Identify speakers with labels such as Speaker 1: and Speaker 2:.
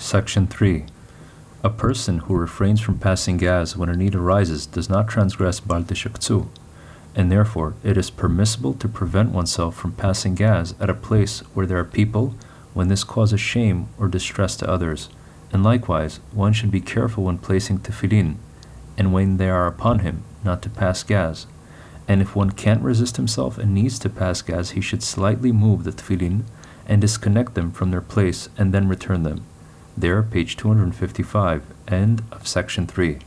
Speaker 1: Section 3. A person who refrains from passing gas when a need arises does not transgress Bal Teshakzu, and therefore it is permissible to prevent oneself from passing gas at a place where there are people when this causes shame or distress to others. And likewise, one should be careful when placing tefillin, and when they are upon him, not to pass gas. And if one can't resist himself and needs to pass gas, he should slightly move the tefillin and disconnect them from their place and then return them. There, page 255, end of section 3.